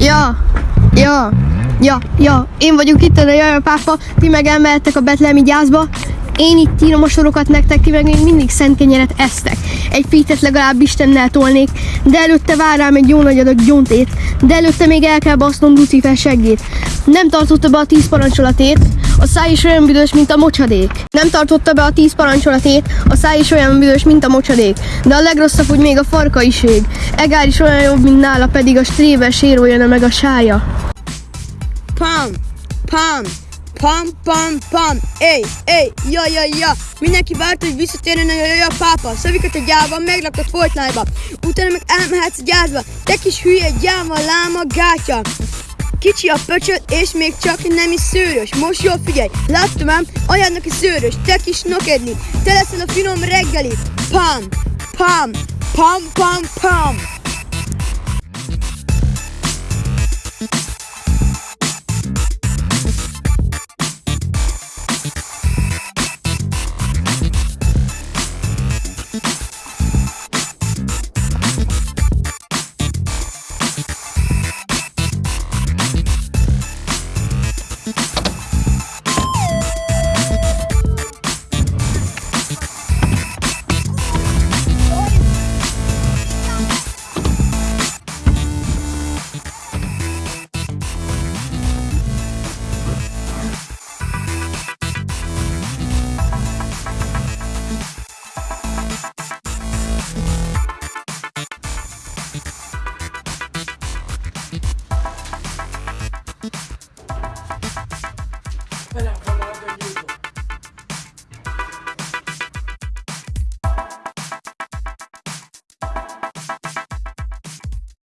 Ja, ja, ja, ja, én vagyok itt a Jaja pápa, ti meg elmehettek a betlemi gyászba, én itt írom a sorokat nektek, ti meg még mindig szent kenyeret esztek. Egy pítet legalább Istennel tolnék, de előtte vár rám egy jó nagy adag gyóntét, de előtte még el kell basznom Lucifer seggét. Nem tartotta be a tíz parancsolatét, a száj is olyan büdös, mint a mocsadék. Nem tartotta be a tíz parancsolatét, a száj is olyan büdös, mint a mocsadék. De a legrosszabb, hogy még a farkaiség. Egár is olyan jobb, mint nála, pedig a stréber sérolja meg a sája. Pam, pam, pam, pam, pam, ej, ej, ja, ja, ja. Mindenki várt, hogy visszatérjen a ja, ja, pápa. Szavikat a gyában, meglakott Fortnite-ba. Utána meg elmehetsz gyászba. Te kis hülye, gyáva, láma, gátya. Kicsi a pöcsöd, és még csak nem is szőrös. Most jól figyelj, láttam ám, anyádnak is szőrös, te kis nokedni. Te leszel a finom reggeli. Pam, pam, pam, pam, pam.